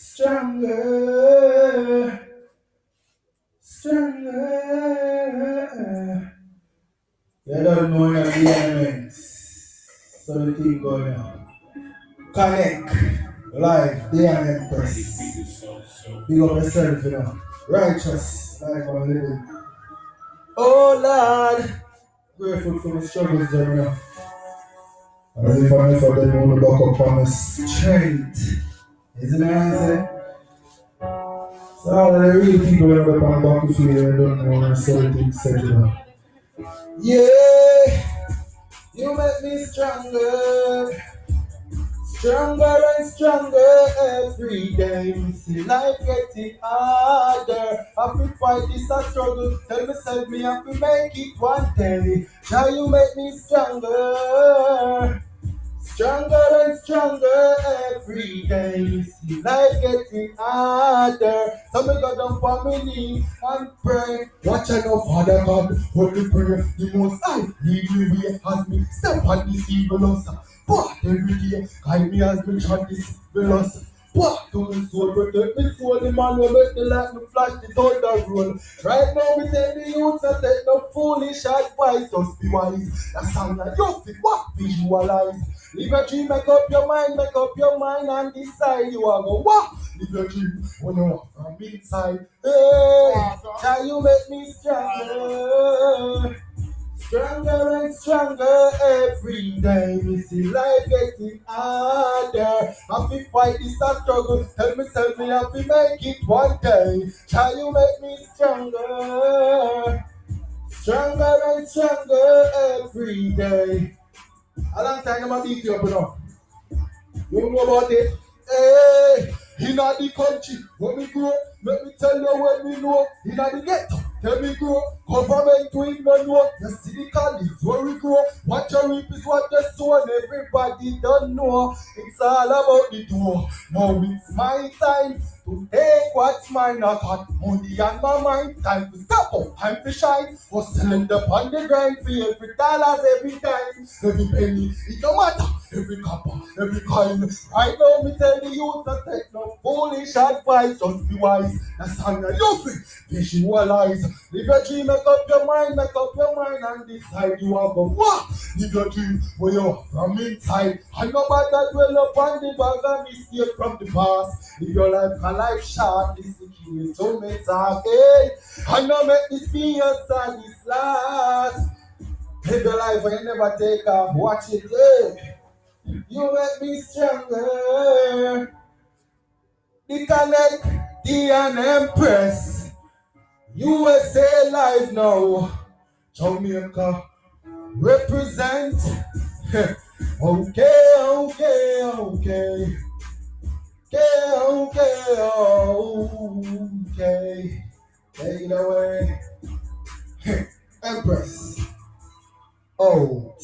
Stronger, stronger. You don't know the elements. So the thing going on. Connect, live, day and empress. Big up yourself, you know. Righteous life I'm living. Oh Lord, grateful for the struggles, you know. As if I never them on the back on my strength. Isn't it easy? Eh? So all of the real people that are on the battlefield and don't know when certain set it up. Yeah, you make me stronger. Stronger and stronger every day. We see life getting harder. I feel fight this a struggle. Tell me, save me I to make it one day. Now you make me stronger. Stronger and stronger every day. Life getting harder. So me go down for me knee and pray. Watch out now, Father God. Hold the prayer. The most I lead me way as me step on this evil us. Oh, but every day, guide me as me try this velos. What to me soul, protect me soul, the man will make the light me flash the thunder roll. Right now, me tell the youth to take no foolish advice, just be wise. That sound like you fit what visualize. Live your dream, make up your mind, make up your mind and decide you are go what? Live your dream when you walk from inside. Hey, can you make me stronger? Stronger and stronger every day. We see life getting harder. I feel fight this a struggle. Tell myself me have to make it one day. Can you make me stronger? Stronger and stronger every day. A long time I'm a beat you up enough. You know about it? Hey, in the country, when we grow, let me tell you what we know. In the ghetto, tell me grow. Government doing no see the college where we grow. What you reap is what you sow, and everybody don't know. It's all about the door. Now it's my time to take what's mine. I got money on my mind. Time to step up, time to shine. Hustling up on the grind for every dollars, every time, every penny. It don't matter. Every copper, every coin. Right now, me tell the youth to take no foolish advice. Just be wise. That's how you feel. Visualize. Live your dream, make up your mind, make up your mind, and decide you are going what? Live your dream where you're from inside. And no matter dwell upon the bag of mistake from the past. Live your life a life short. This is the key to me talk. Hey, I know make this be your sad, this last. Live your life and you never take off. Watch it, yeah. You make me stronger. The connect, the empress. USA live now. Jamaica represent. okay, okay, okay. Okay, okay, okay. Take it away. Empress. Out.